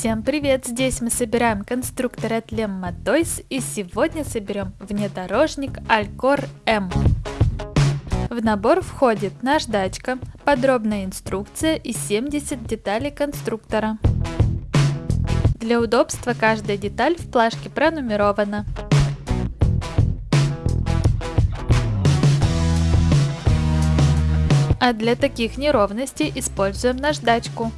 Всем привет! Здесь мы собираем конструктор от Lemma Toys и сегодня соберем внедорожник Alcor M. В набор входит наждачка, подробная инструкция и 70 деталей конструктора. Для удобства каждая деталь в плашке пронумерована. А для таких неровностей используем наждачку.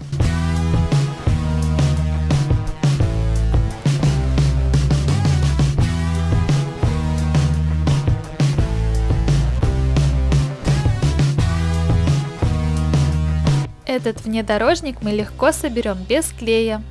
Этот внедорожник мы легко соберем без клея.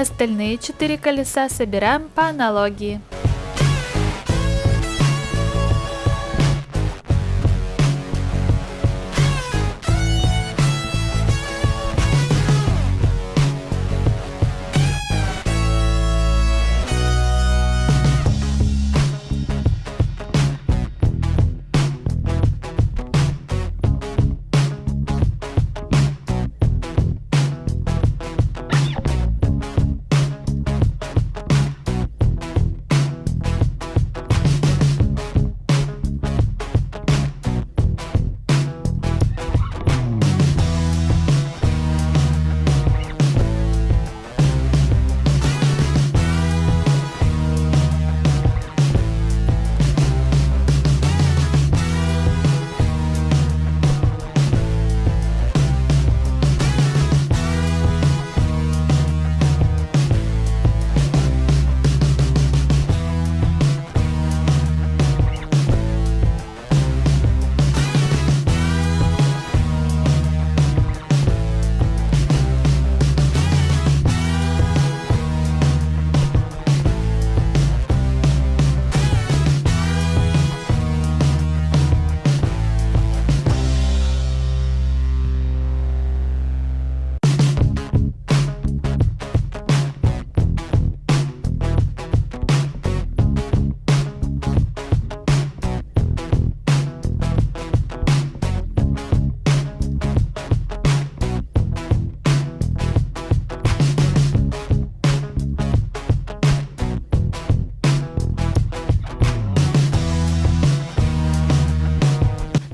Остальные четыре колеса собираем по аналогии.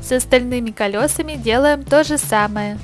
С остальными колесами делаем то же самое.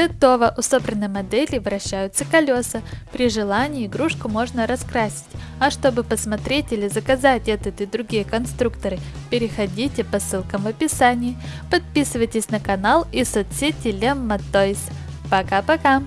Готово! У собранной модели вращаются колеса. При желании игрушку можно раскрасить. А чтобы посмотреть или заказать этот и другие конструкторы, переходите по ссылкам в описании. Подписывайтесь на канал и соцсети Lemma Toys. Пока-пока!